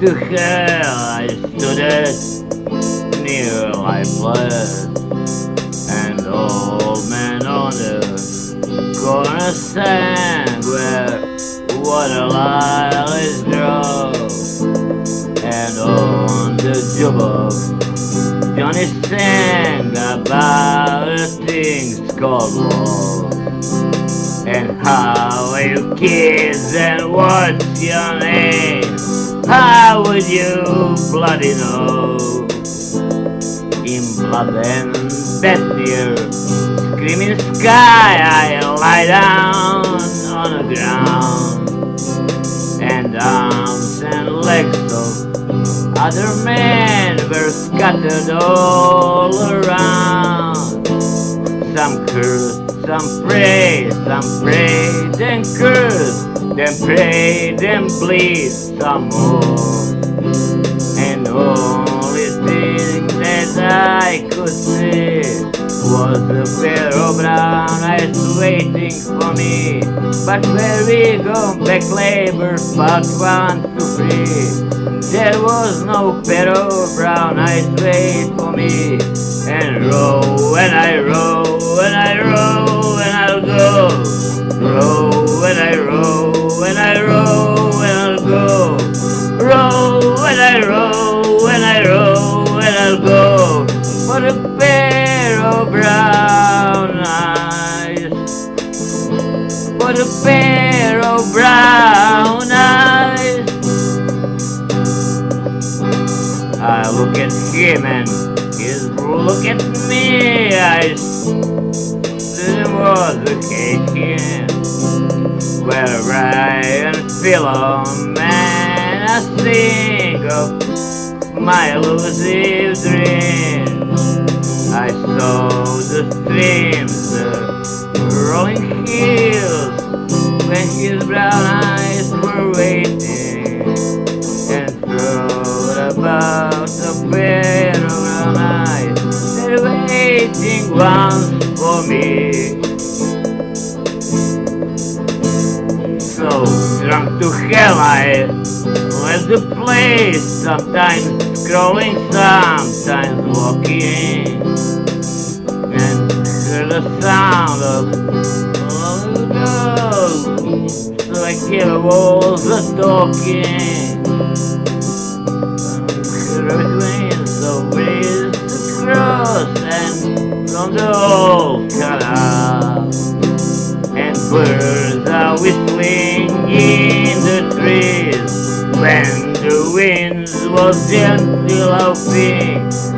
to hell, I stood at near my place, and old man on the corner sang where what a water lilies grow, and on the jukebox Johnny sang about the things called love And how are you kids and what's your name? How would you bloody know? In blood and death Screaming sky I lie down on the ground And arms and legs of other men were scattered all around. Some cursed, some prayed, some prayed and cursed, then pray, and bleed some more. And only thing that I could see was a pair of brown eyes waiting for me. But where we go back labor, part one to three. There was no pair of brown eyes wait for me And row and I row I row and I row and I'll go For a pair of brown eyes For a pair of brown eyes I look at him and he's look at me. I didn't was here. Where I feel man, I think my elusive dreams. I saw the streams, the rolling hills, when his brown eyes were waiting and thrown about the pair of brown eyes. They're waiting once for me. So drunk to hell I left the place, sometimes scrolling, sometimes walking, and heard the sound of dogs. So I hear walls are talking, the cross and from the old winds will gently love me